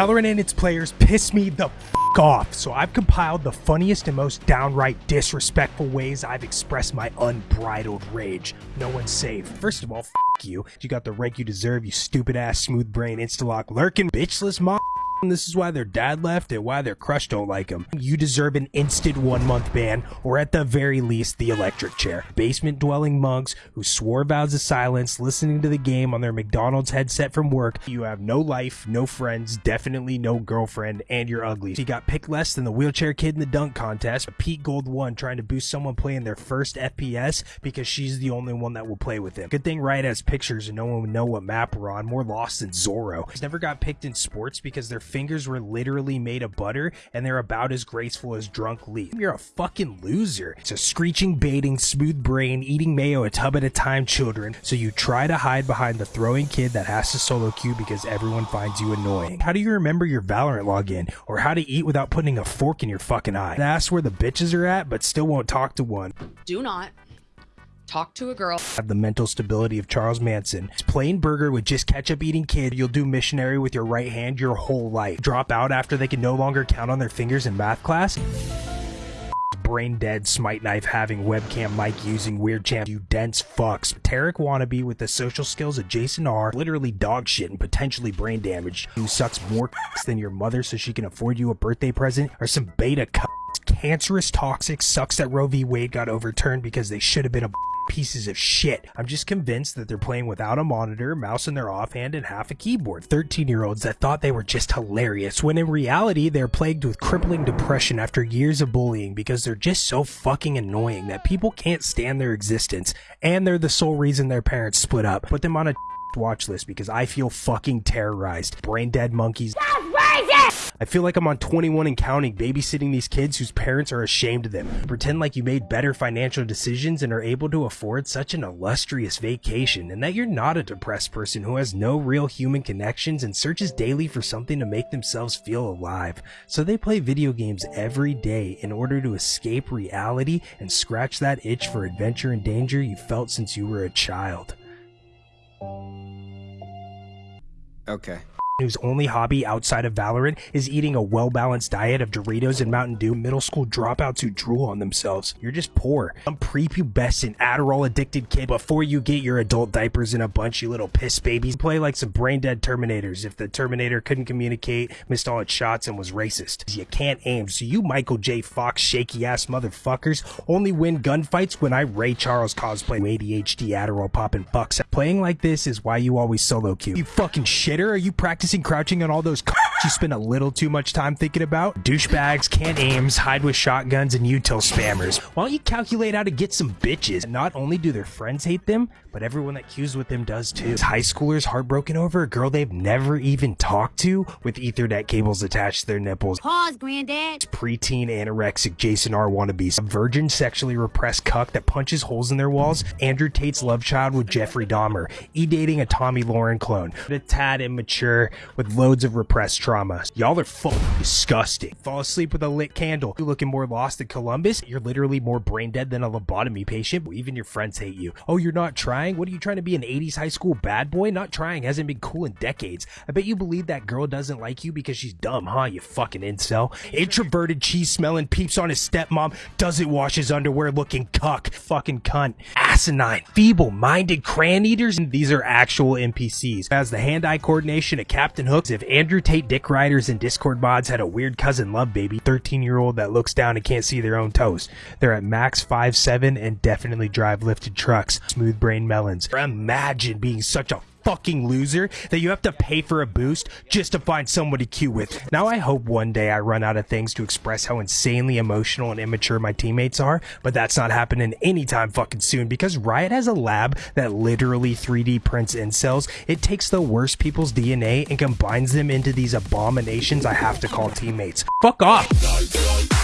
Valorant and its players piss me the f off, so I've compiled the funniest and most downright disrespectful ways I've expressed my unbridled rage. No one's safe. First of all, f you. You got the rank you deserve, you stupid ass smooth brain instalock lurking bitchless mom. This is why their dad left and why their crush don't like him. You deserve an instant one month ban, or at the very least, the electric chair. Basement dwelling monks who swore vows of silence listening to the game on their McDonald's headset from work. You have no life, no friends, definitely no girlfriend, and you're ugly. You got picked less than the wheelchair kid in the dunk contest. Pete Gold 1 trying to boost someone playing their first FPS because she's the only one that will play with him. Good thing Riot has pictures and no one would know what map we're on. More lost than Zorro. He's never got picked in sports because they're fingers were literally made of butter and they're about as graceful as drunk Lee. You're a fucking loser. It's a screeching, baiting, smooth brain, eating mayo a tub at a time children, so you try to hide behind the throwing kid that has to solo queue because everyone finds you annoying. How do you remember your Valorant login? Or how to eat without putting a fork in your fucking eye? That's where the bitches are at, but still won't talk to one. Do not talk to a girl. Have the mental stability of Charles Manson. It's plain burger with just ketchup eating kid. You'll do missionary with your right hand your whole life. Drop out after they can no longer count on their fingers in math class brain dead smite knife having webcam mic using weird champ you dense fucks Tarik wannabe with the social skills of Jason R literally dog shit and potentially brain damage who sucks more than your mother so she can afford you a birthday present or some beta cancerous toxic sucks that Roe v Wade got overturned because they should have been a pieces of shit. I'm just convinced that they're playing without a monitor, mouse in their offhand, and half a keyboard. 13 year olds that thought they were just hilarious, when in reality, they're plagued with crippling depression after years of bullying because they're just so fucking annoying that people can't stand their existence, and they're the sole reason their parents split up. Put them on a watch list because I feel fucking terrorized. Brain dead monkeys. I feel like I'm on 21 and counting babysitting these kids whose parents are ashamed of them. Pretend like you made better financial decisions and are able to afford such an illustrious vacation and that you're not a depressed person who has no real human connections and searches daily for something to make themselves feel alive. So they play video games every day in order to escape reality and scratch that itch for adventure and danger you felt since you were a child. Okay whose only hobby outside of Valorant is eating a well-balanced diet of Doritos and Mountain Dew, middle school dropouts who drool on themselves. You're just poor. Some prepubescent, Adderall-addicted kid before you get your adult diapers in a bunch, you little piss babies. Play like some brain-dead Terminators if the Terminator couldn't communicate, missed all its shots, and was racist. You can't aim, so you Michael J. Fox shaky-ass motherfuckers only win gunfights when I Ray Charles cosplay ADHD Adderall popping fucks. Playing like this is why you always solo queue. You fucking shitter, are you practicing crouching on all those you spend a little too much time thinking about? Douchebags, can't aims, hide with shotguns, and util spammers. Why don't you calculate how to get some bitches? Not only do their friends hate them, but everyone that queues with them does too. High schoolers heartbroken over a girl they've never even talked to with ethernet cables attached to their nipples. Pause, granddad. Preteen anorexic Jason R wannabes. A virgin sexually repressed cuck that punches holes in their walls. Andrew Tate's love child with Jeffrey Dahmer. E-dating a Tomi Lahren clone. A tad immature with loads of repressed trauma. Y'all are fucking disgusting. Fall asleep with a lit candle. You're looking more lost than Columbus? You're literally more brain dead than a lobotomy patient. Even your friends hate you. Oh, you're not trying? What are you trying to be an 80s high school bad boy? Not trying hasn't been cool in decades. I bet you believe that girl doesn't like you because she's dumb, huh? You fucking incel. Introverted cheese smelling peeps on his stepmom doesn't wash his underwear looking cuck. Fucking cunt. Asinine. Feeble minded crayon eaters. And these are actual NPCs. As the hand eye coordination of Captain Hooks, if Andrew Tate Dick Riders and Discord mods had a weird cousin love baby, 13 year old that looks down and can't see their own toes. They're at max five seven and definitely drive lifted trucks. Smooth brain melons. Imagine being such a fucking loser that you have to pay for a boost just to find somebody cute with. Now I hope one day I run out of things to express how insanely emotional and immature my teammates are, but that's not happening anytime fucking soon because Riot has a lab that literally 3D prints incels. It takes the worst people's DNA and combines them into these abominations I have to call teammates. Fuck off!